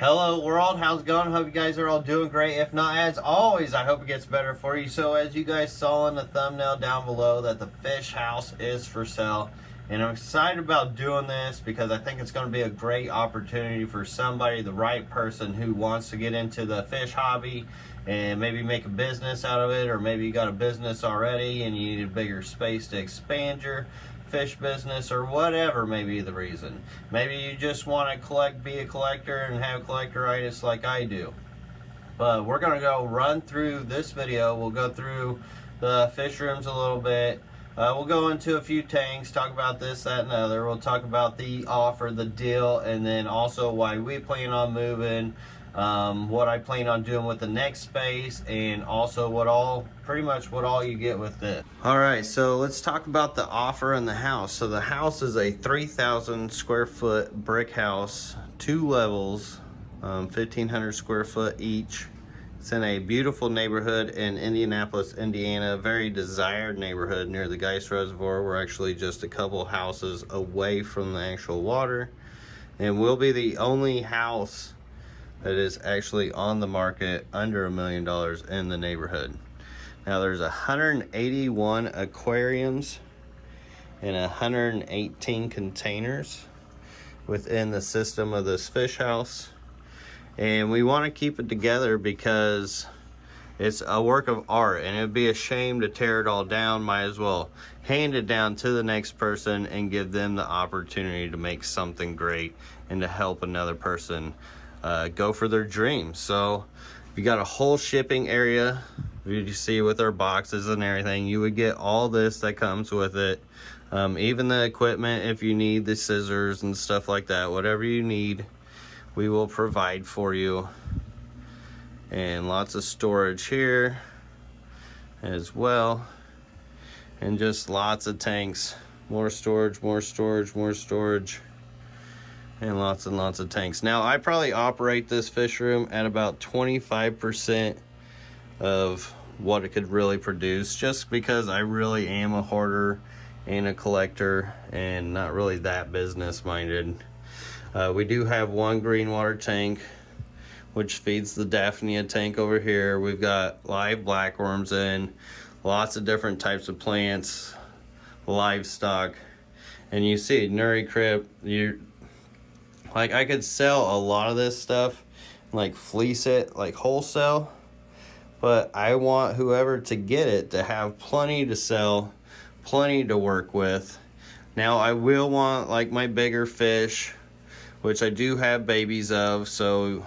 Hello world, how's it going? Hope you guys are all doing great. If not, as always, I hope it gets better for you. So as you guys saw in the thumbnail down below that the fish house is for sale. And I'm excited about doing this because I think it's going to be a great opportunity for somebody, the right person who wants to get into the fish hobby and maybe make a business out of it or maybe you got a business already and you need a bigger space to expand your fish business or whatever may be the reason. Maybe you just want to collect, be a collector and have collectoritis like I do. But we're going to go run through this video. We'll go through the fish rooms a little bit. Uh, we'll go into a few tanks, talk about this, that, and other. We'll talk about the offer, the deal, and then also why we plan on moving, um, what I plan on doing with the next space and also what all pretty much what all you get with it. All right, so let's talk about the offer in the house. So the house is a 3,000 square foot brick house, two levels, um, 1,500 square foot each. It's in a beautiful neighborhood in Indianapolis, Indiana, a very desired neighborhood near the Geist Reservoir. We're actually just a couple houses away from the actual water. And we'll be the only house that is actually on the market under a million dollars in the neighborhood. Now there's 181 aquariums and 118 containers within the system of this fish house. And we want to keep it together because it's a work of art and it'd be a shame to tear it all down. Might as well hand it down to the next person and give them the opportunity to make something great and to help another person uh, go for their dreams. So if you got a whole shipping area. You see with our boxes and everything, you would get all this that comes with it. Um, even the equipment, if you need the scissors and stuff like that, whatever you need, we will provide for you. And lots of storage here as well. And just lots of tanks. More storage, more storage, more storage and lots and lots of tanks. Now, I probably operate this fish room at about 25% of what it could really produce just because I really am a hoarder and a collector and not really that business minded. Uh, we do have one green water tank which feeds the Daphnia tank over here. We've got live blackworms in, lots of different types of plants, livestock, and you see nurii crypt, you like I could sell a lot of this stuff, like fleece it, like wholesale. But I want whoever to get it to have plenty to sell, plenty to work with. Now I will want like my bigger fish, which I do have babies of. So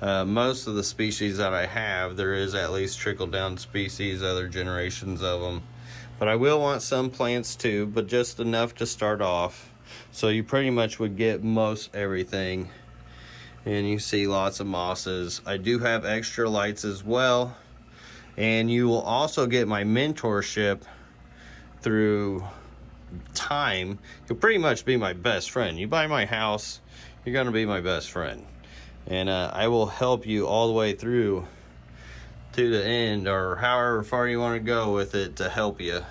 uh, most of the species that I have, there is at least trickle down species, other generations of them. But I will want some plants too, but just enough to start off. So you pretty much would get most everything. And you see lots of mosses. I do have extra lights as well. And you will also get my mentorship through time. You'll pretty much be my best friend. You buy my house, you're gonna be my best friend. And uh, I will help you all the way through to the end or however far you wanna go with it to help you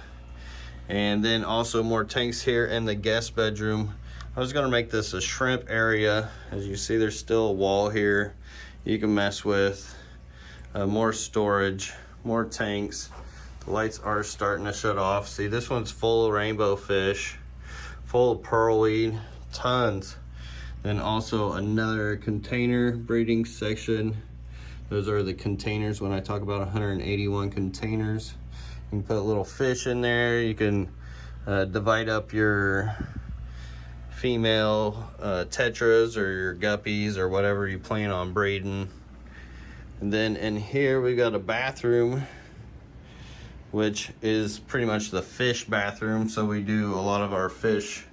and then also more tanks here in the guest bedroom. I was gonna make this a shrimp area. As you see there's still a wall here you can mess with. Uh, more storage more tanks. The lights are starting to shut off. See this one's full of rainbow fish full of pearlweed tons. Then also another container breeding section. Those are the containers. When I talk about 181 containers you can put a little fish in there. You can uh, divide up your female uh, tetras or your guppies or whatever you plan on breeding. And then in here we've got a bathroom which is pretty much the fish bathroom. So we do a lot of our fish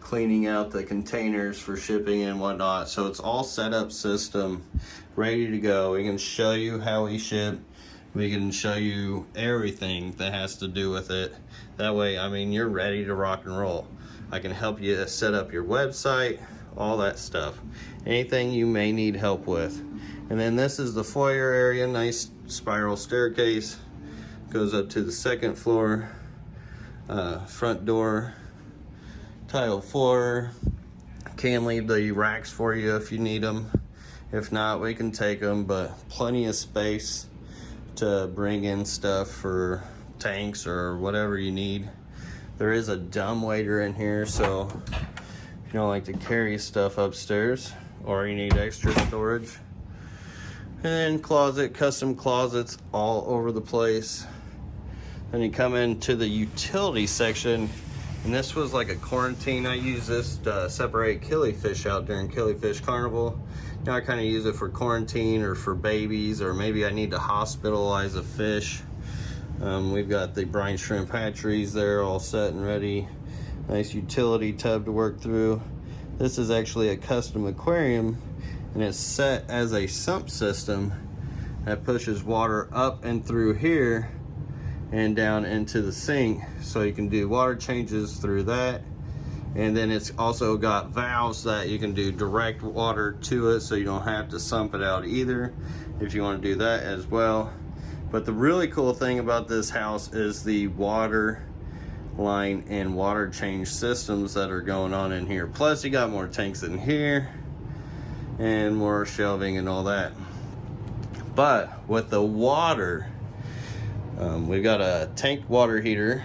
cleaning out the containers for shipping and whatnot. So it's all set up system, ready to go. We can show you how we ship we can show you everything that has to do with it. That way, I mean, you're ready to rock and roll. I can help you set up your website, all that stuff. Anything you may need help with. And then this is the foyer area, nice spiral staircase. Goes up to the second floor, uh, front door, tile floor. Can leave the racks for you if you need them If not, we can take them, but plenty of space to bring in stuff for tanks or whatever you need. There is a dumb waiter in here, so if you don't like to carry stuff upstairs or you need extra storage. And then closet, custom closets all over the place. Then you come into the utility section and this was like a quarantine. I use this to separate killifish out during Killifish Carnival. Now I kind of use it for quarantine or for babies, or maybe I need to hospitalize a fish. Um, we've got the brine shrimp hatcheries there all set and ready. Nice utility tub to work through. This is actually a custom aquarium and it's set as a sump system that pushes water up and through here and down into the sink so you can do water changes through that and then it's also got valves that you can do direct water to it so you don't have to sump it out either if you want to do that as well but the really cool thing about this house is the water line and water change systems that are going on in here plus you got more tanks in here and more shelving and all that but with the water um, we've got a tank water heater.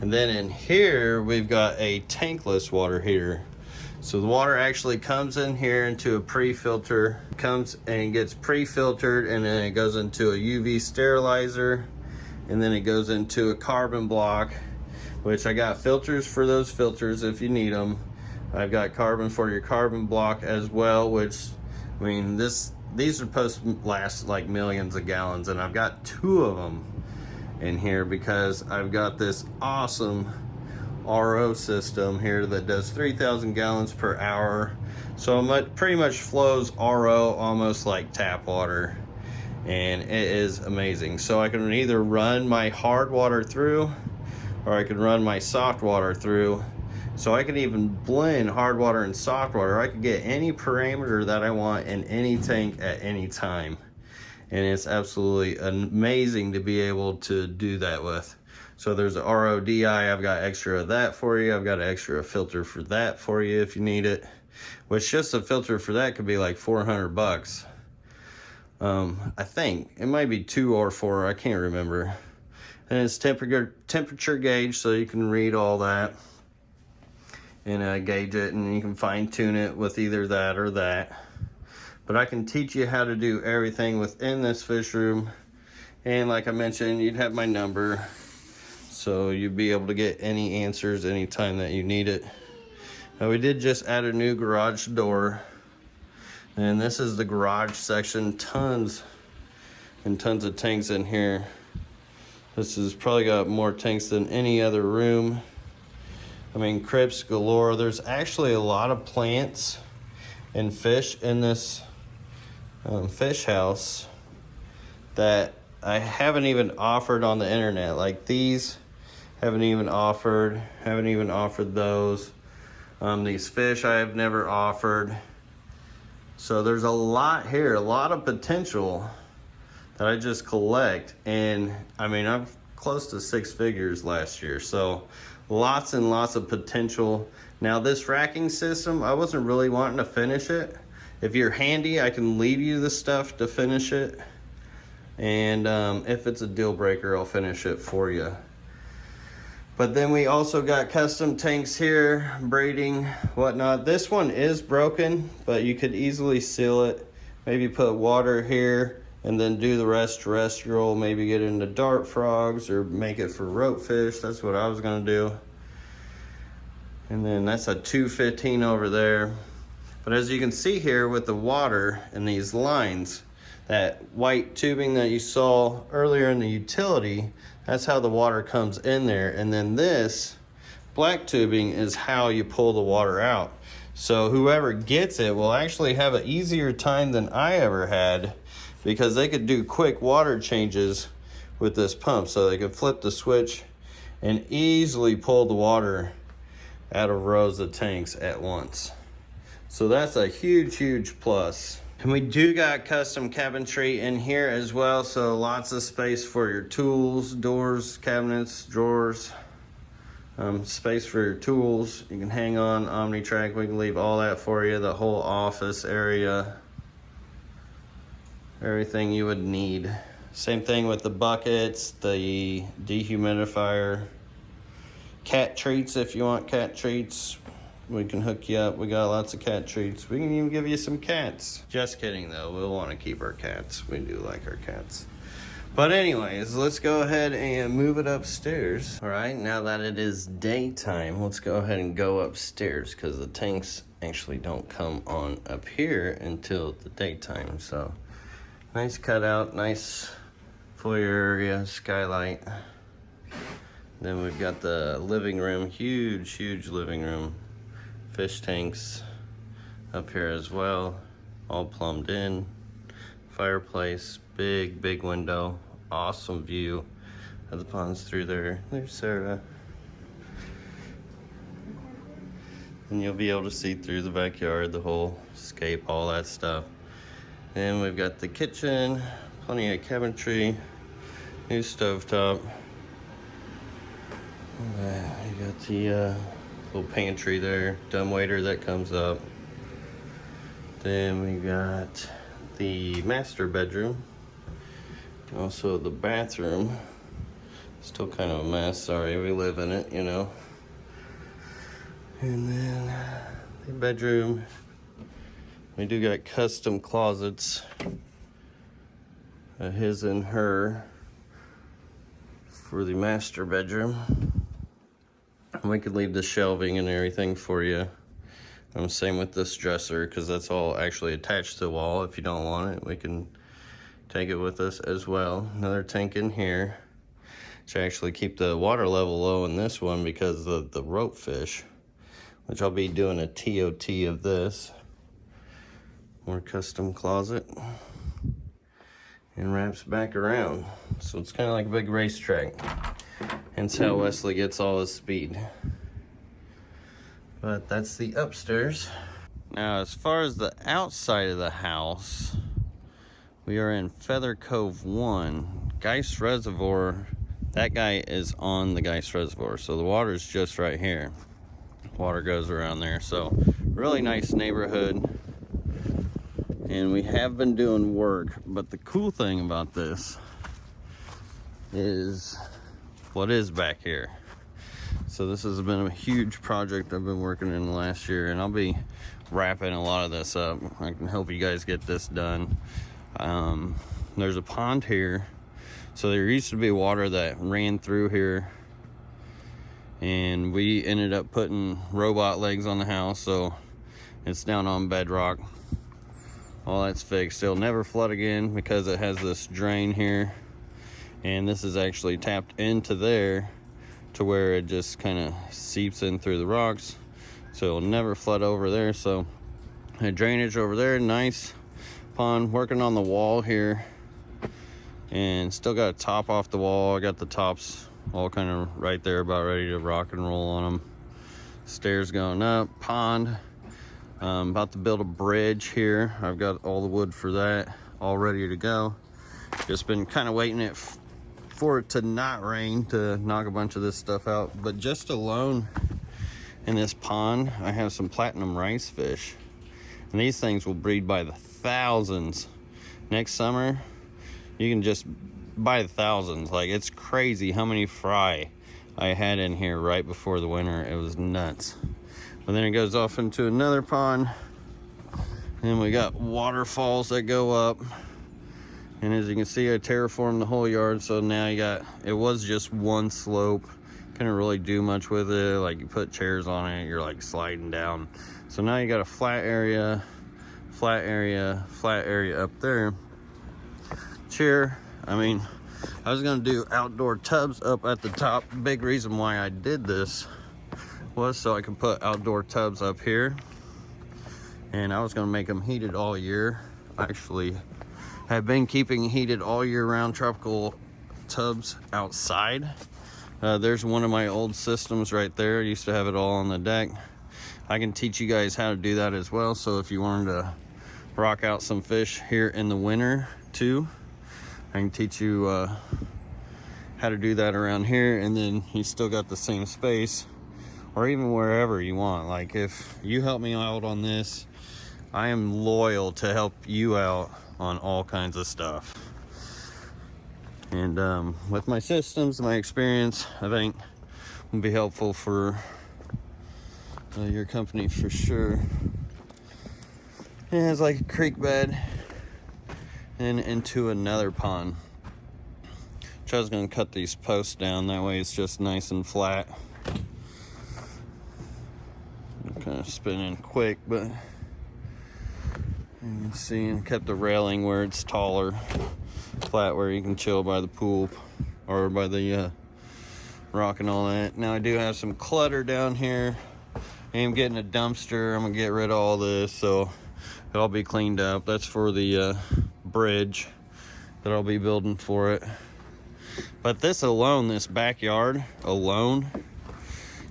And then in here, we've got a tankless water heater. So the water actually comes in here into a pre-filter, comes and gets pre-filtered and then it goes into a UV sterilizer and then it goes into a carbon block, which I got filters for those filters if you need them. I've got carbon for your carbon block as well, which, I mean, this these are supposed to last like millions of gallons and I've got two of them in here because I've got this awesome RO system here that does 3,000 gallons per hour. So it pretty much flows RO almost like tap water and it is amazing. So I can either run my hard water through or I can run my soft water through so I can even blend hard water and soft water. I can get any parameter that I want in any tank at any time. And it's absolutely amazing to be able to do that with. So there's a RODI, I've got extra of that for you. I've got an extra filter for that for you if you need it. Which just a filter for that could be like 400 bucks. Um, I think it might be two or four, I can't remember. And it's temperature temperature gauge so you can read all that and uh, gauge it and you can fine tune it with either that or that. But I can teach you how to do everything within this fish room. And like I mentioned, you'd have my number. So you'd be able to get any answers anytime that you need it. Now we did just add a new garage door. And this is the garage section. Tons and tons of tanks in here. This has probably got more tanks than any other room. I mean, crypts galore. There's actually a lot of plants and fish in this um, fish house that I haven't even offered on the internet. Like these haven't even offered, haven't even offered those. Um, these fish I have never offered. So there's a lot here, a lot of potential that I just collect. And I mean, I'm close to six figures last year. So lots and lots of potential. Now this racking system, I wasn't really wanting to finish it. If you're handy, I can leave you the stuff to finish it. And um, if it's a deal breaker, I'll finish it for you. But then we also got custom tanks here, braiding, whatnot. This one is broken, but you could easily seal it. Maybe put water here and then do the rest terrestrial, maybe get into dart frogs or make it for rope fish. That's what I was gonna do. And then that's a 215 over there. But as you can see here with the water and these lines, that white tubing that you saw earlier in the utility, that's how the water comes in there. And then this black tubing is how you pull the water out. So whoever gets it will actually have an easier time than I ever had because they could do quick water changes with this pump. So they could flip the switch and easily pull the water out of rows of tanks at once. So that's a huge, huge plus. And we do got custom cabinetry in here as well. So lots of space for your tools, doors, cabinets, drawers. Um, space for your tools. You can hang on OmniTrack. We can leave all that for you. The whole office area. Everything you would need. Same thing with the buckets, the dehumidifier, cat treats if you want cat treats. We can hook you up. We got lots of cat treats. We can even give you some cats. Just kidding though. We'll want to keep our cats. We do like our cats. But anyways, let's go ahead and move it upstairs. All right, now that it is daytime, let's go ahead and go upstairs because the tanks actually don't come on up here until the daytime. So nice cutout, nice foyer area, skylight. Then we've got the living room, huge, huge living room. Fish tanks up here as well, all plumbed in. Fireplace, big, big window, awesome view of the ponds through there. There's Sarah. And you'll be able to see through the backyard, the whole scape, all that stuff. And we've got the kitchen, plenty of cabinetry, new stovetop. You got the uh, little pantry there, dumbwaiter that comes up. Then we got the master bedroom. Also the bathroom. Still kind of a mess, sorry, we live in it, you know. And then the bedroom. We do got custom closets. A his and her for the master bedroom. We could leave the shelving and everything for you. Um, same with this dresser because that's all actually attached to the wall. If you don't want it, we can take it with us as well. Another tank in here to actually keep the water level low in this one because of the rope fish, which I'll be doing a TOT of this. More custom closet and wraps back around. So it's kind of like a big racetrack. Hence how Wesley gets all his speed. But that's the upstairs. Now, as far as the outside of the house, we are in Feather Cove 1. Geist Reservoir, that guy is on the Geist Reservoir. So the water is just right here. Water goes around there. So really nice neighborhood and we have been doing work but the cool thing about this is what is back here. So this has been a huge project I've been working in the last year and I'll be wrapping a lot of this up. I can help you guys get this done. Um, there's a pond here. So there used to be water that ran through here and we ended up putting robot legs on the house so it's down on bedrock all that's fixed. It'll never flood again because it has this drain here. And this is actually tapped into there to where it just kind of seeps in through the rocks. So it'll never flood over there. So a drainage over there nice pond working on the wall here. And still got a top off the wall. I got the tops all kind of right there about ready to rock and roll on them stairs going up pond I'm about to build a bridge here. I've got all the wood for that all ready to go. Just been kind of waiting it for it to not rain to knock a bunch of this stuff out. But just alone in this pond, I have some platinum rice fish. And these things will breed by the thousands. Next summer, you can just buy the thousands. Like it's crazy how many fry I had in here right before the winter. It was nuts. And then it goes off into another pond. And we got waterfalls that go up. And as you can see, I terraformed the whole yard. So now you got, it was just one slope. Couldn't really do much with it. Like you put chairs on it, you're like sliding down. So now you got a flat area, flat area, flat area up there. Chair, I mean, I was gonna do outdoor tubs up at the top. Big reason why I did this was so I can put outdoor tubs up here. And I was gonna make them heated all year. Actually, have been keeping heated all year round tropical tubs outside. Uh, there's one of my old systems right there. I used to have it all on the deck. I can teach you guys how to do that as well. So if you wanted to rock out some fish here in the winter too, I can teach you uh, how to do that around here and then you still got the same space or even wherever you want. Like if you help me out on this I am loyal to help you out on all kinds of stuff. And um, with my systems my experience I think will be helpful for uh, your company for sure. It has like a creek bed and into another pond. I was to cut these posts down, that way it's just nice and flat. Of spinning quick, but you can see, and kept the railing where it's taller, flat where you can chill by the pool or by the uh, rock and all that. Now I do have some clutter down here. I am getting a dumpster. I'm gonna get rid of all this, so it'll be cleaned up. That's for the uh, bridge that I'll be building for it. But this alone, this backyard alone,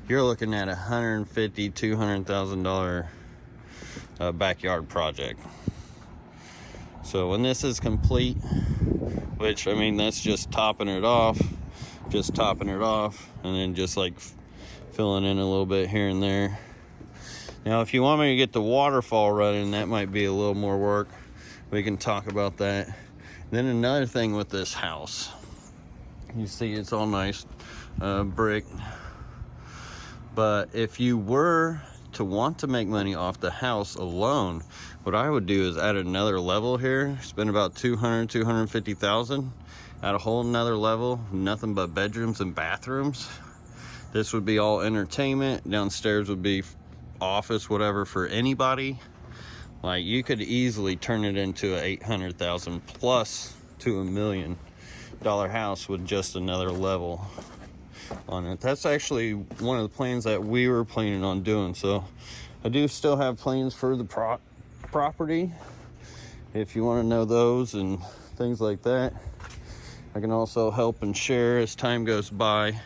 you're looking at a hundred fifty, two hundred thousand dollar uh, backyard project. So when this is complete, which I mean that's just topping it off, just topping it off, and then just like filling in a little bit here and there. Now, if you want me to get the waterfall running, that might be a little more work. We can talk about that. Then another thing with this house you see it's all nice uh, brick. But if you were to want to make money off the house alone, what I would do is add another level here, spend about 200, 250,000, add a whole nother level, nothing but bedrooms and bathrooms. This would be all entertainment. Downstairs would be office, whatever, for anybody. Like you could easily turn it into a 800,000 plus to a million dollar house with just another level on it. That's actually one of the plans that we were planning on doing. So I do still have plans for the pro property. If you want to know those and things like that, I can also help and share as time goes by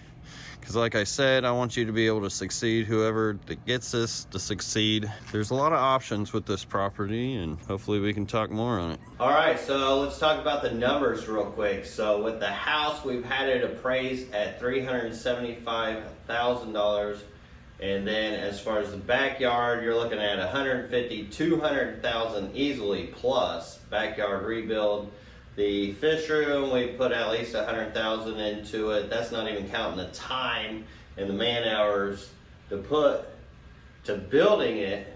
because like I said, I want you to be able to succeed, whoever that gets this to succeed. There's a lot of options with this property and hopefully we can talk more on it. All right, so let's talk about the numbers real quick. So with the house, we've had it appraised at $375,000. And then as far as the backyard, you're looking at 150, 200,000 easily plus backyard rebuild. The fish room, we put at least a hundred thousand into it. That's not even counting the time and the man hours to put to building it.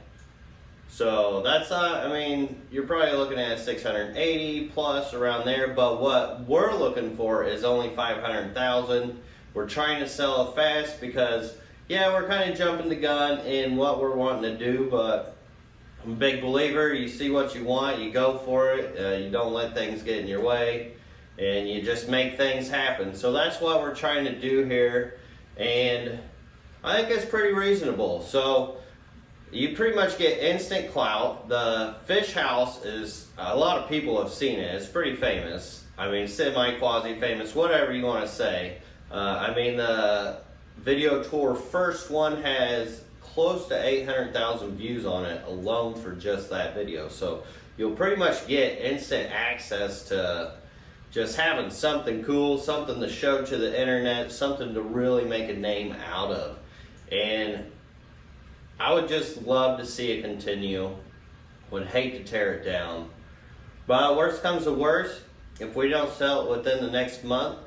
So that's not, I mean, you're probably looking at 680 plus around there, but what we're looking for is only 500,000. We're trying to sell it fast because, yeah, we're kind of jumping the gun in what we're wanting to do, but I'm a big believer. You see what you want, you go for it. Uh, you don't let things get in your way, and you just make things happen. So that's what we're trying to do here, and I think it's pretty reasonable. So you pretty much get instant clout. The fish house is a lot of people have seen it. It's pretty famous. I mean, semi quasi famous, whatever you want to say. Uh, I mean, the video tour first one has close to 800,000 views on it alone for just that video. So you'll pretty much get instant access to just having something cool, something to show to the internet, something to really make a name out of. And I would just love to see it continue. Would hate to tear it down. But worst comes to worst, if we don't sell it within the next month,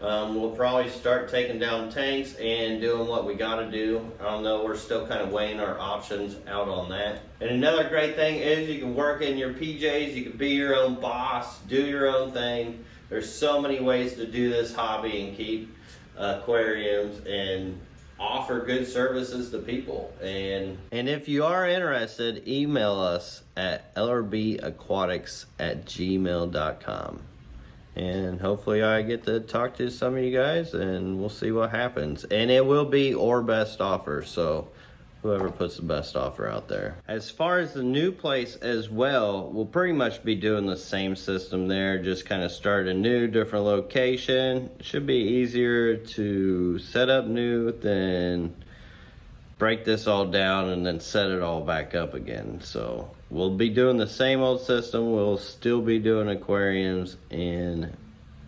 um, we'll probably start taking down tanks and doing what we got to do. I don't know, we're still kind of weighing our options out on that. And another great thing is you can work in your PJs, you can be your own boss, do your own thing. There's so many ways to do this hobby and keep aquariums and offer good services to people. And and if you are interested, email us at lrbaquatics at gmail.com and hopefully I get to talk to some of you guys and we'll see what happens. And it will be or best offer, so whoever puts the best offer out there. As far as the new place as well, we'll pretty much be doing the same system there, just kind of start a new, different location. Should be easier to set up new than break this all down and then set it all back up again. So we'll be doing the same old system. We'll still be doing aquariums and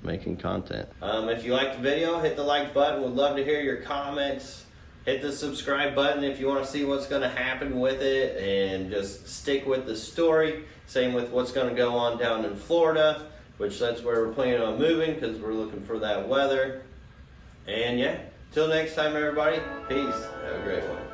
making content. Um, if you liked the video, hit the like button. We'd love to hear your comments. Hit the subscribe button if you want to see what's going to happen with it and just stick with the story. Same with what's going to go on down in Florida, which that's where we're planning on moving because we're looking for that weather. And yeah, till next time, everybody. Peace. Have a great one.